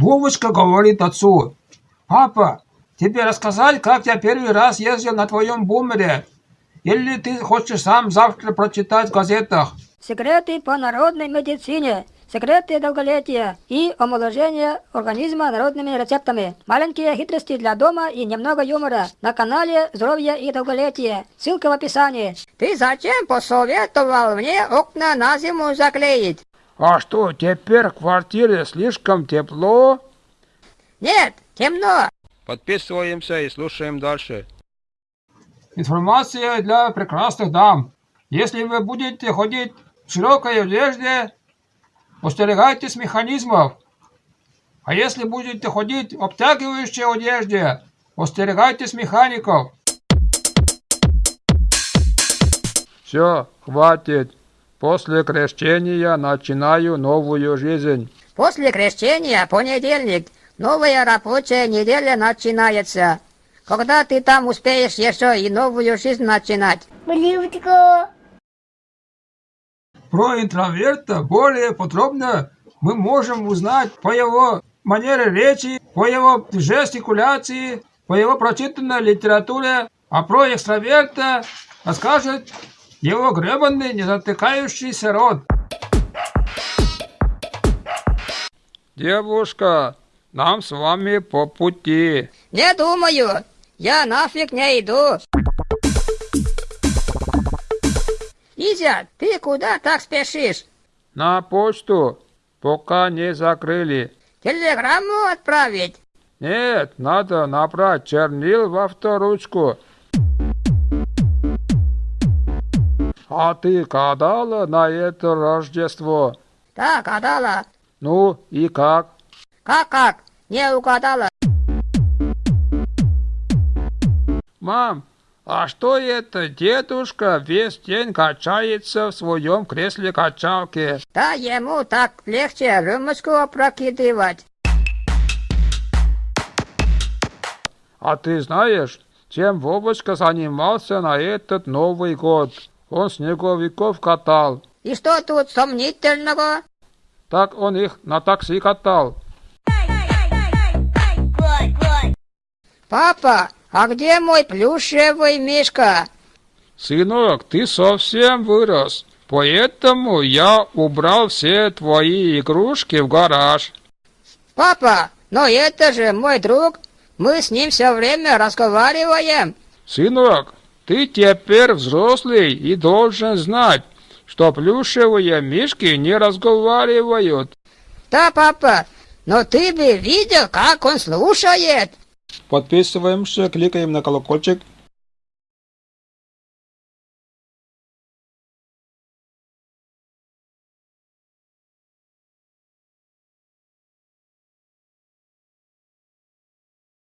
Вовочка говорит отцу. Папа, тебе рассказать, как я первый раз ездил на твоем бумере? Или ты хочешь сам завтра прочитать в газетах? Секреты по народной медицине. Секреты долголетия и омоложения организма народными рецептами. Маленькие хитрости для дома и немного юмора. На канале Здоровье и долголетие. Ссылка в описании. Ты зачем посоветовал мне окна на зиму заклеить? А что, теперь в квартире слишком тепло? Нет, темно. Подписываемся и слушаем дальше. Информация для прекрасных дам. Если вы будете ходить в широкой одежде, остерегайтесь механизмов. А если будете ходить в обтягивающей одежде, остерегайтесь механиков. Все, хватит. После крещения начинаю новую жизнь. После крещения понедельник. Новая рабочая неделя начинается. Когда ты там успеешь еще и новую жизнь начинать? Блюдко. Про интроверта более подробно мы можем узнать по его манере речи, по его жестикуляции, по его прочитанной литературе, а про экстраверта расскажет его гребанный незатыкающийся рот. Девушка, нам с вами по пути. Не думаю. Я нафиг не иду. Изя, ты куда так спешишь? На почту, пока не закрыли. Телеграмму отправить? Нет, надо набрать чернил во авторучку. А ты гадала на это Рождество? Да, гадала. Ну и как? Как-как? Не угадала. Мам, а что это дедушка весь день качается в своем кресле-качалке? Да ему так легче рюмочку опрокидывать. А ты знаешь, чем Вовочка занимался на этот Новый год? Он снеговиков катал. И что тут сомнительного? Так он их на такси катал. Папа, а где мой плюшевый мишка? Сынок, ты совсем вырос, поэтому я убрал все твои игрушки в гараж. Папа, но это же мой друг. Мы с ним все время разговариваем. Сынок, ты теперь взрослый и должен знать, что плюшевые мишки не разговаривают. Да, папа, но ты бы видел, как он слушает. Подписываемся, кликаем на колокольчик